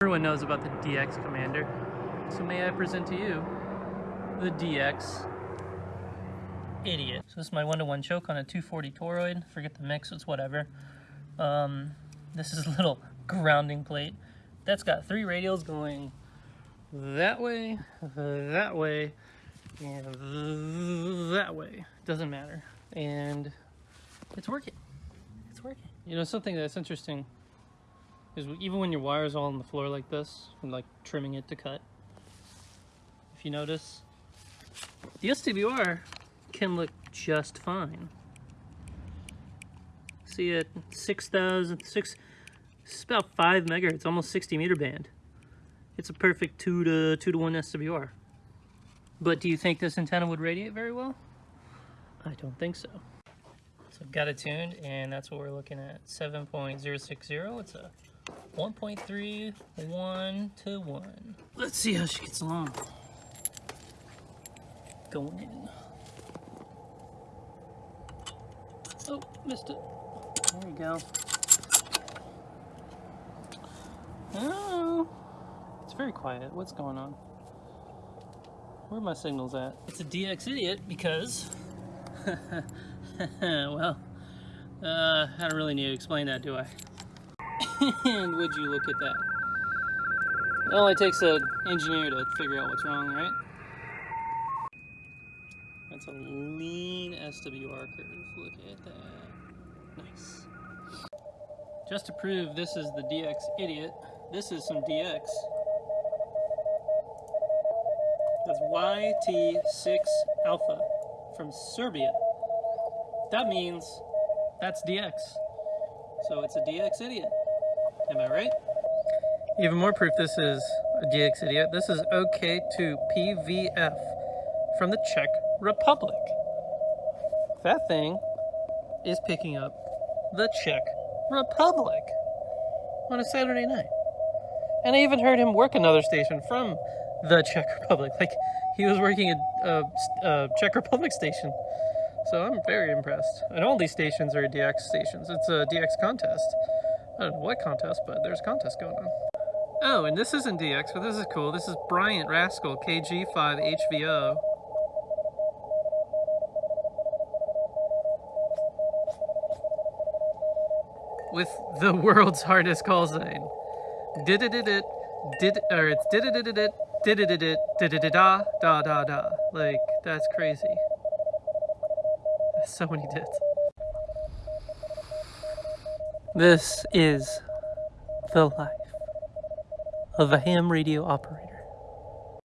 Everyone knows about the DX Commander, so may I present to you the DX Idiot. So this is my one-to-one -one choke on a 240 toroid. Forget the mix, it's whatever. Um, this is a little grounding plate. That's got three radials going that way, that way, and that way. Doesn't matter. And it's working. It's working. You know, something that's interesting is even when your wire's all on the floor like this, and like trimming it to cut, if you notice, the SWR can look just fine. See it, 6,000, 6, it's about 5 megahertz, almost 60 meter band. It's a perfect 2 to 2 to 1 SWR. But do you think this antenna would radiate very well? I don't think so. So I've got it tuned and that's what we're looking at, 7.060. It's a 1.3, 1 to 1. Let's see how she gets along. Going in. Oh, missed it. There you go. Oh, it's very quiet. What's going on? Where are my signals at? It's a DX idiot because, well, uh, I don't really need to explain that, do I? And would you look at that? It only takes an engineer to figure out what's wrong, right? That's a lean SWR curve. Look at that. Nice. Just to prove this is the DX idiot, this is some DX. That's YT6 Alpha from Serbia. That means that's DX. So it's a DX idiot. Am I right? Even more proof this is a DX idiot. This is OK2PVF from the Czech Republic. That thing is picking up the Czech Republic on a Saturday night. And I even heard him work another station from the Czech Republic. Like, he was working a, a, a Czech Republic station. So I'm very impressed. And all these stations are DX stations. It's a DX contest. I don't know what contest, but there's a contest going on. Oh, and this isn't DX, but this is cool. This is Bryant Rascal KG5HVO. With the world's hardest call sign. Did it did it did or it's did it did it did it did it did it da da da da. Like that's crazy. So many dits. This is the life of a ham radio operator.